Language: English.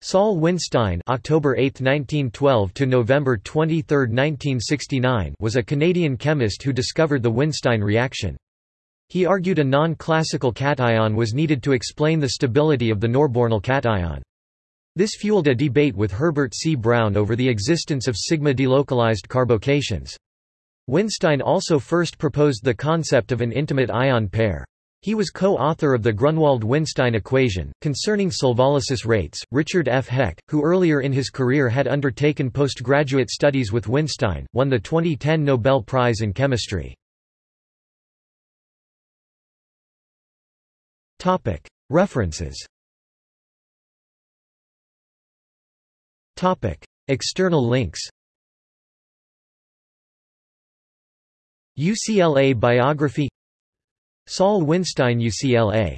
Saul Winstein October 8, 1912 to November 23, 1969 was a Canadian chemist who discovered the Winstein reaction. He argued a non-classical cation was needed to explain the stability of the norbornyl cation. This fueled a debate with Herbert C. Brown over the existence of sigma-delocalized carbocations. Winstein also first proposed the concept of an intimate ion pair. He was co-author of the Grunwald-Winstein equation. Concerning solvolysis rates, Richard F. Heck, who earlier in his career had undertaken postgraduate studies with Winstein, won the 2010 Nobel Prize in Chemistry. References External links UCLA biography Saul Winstein UCLA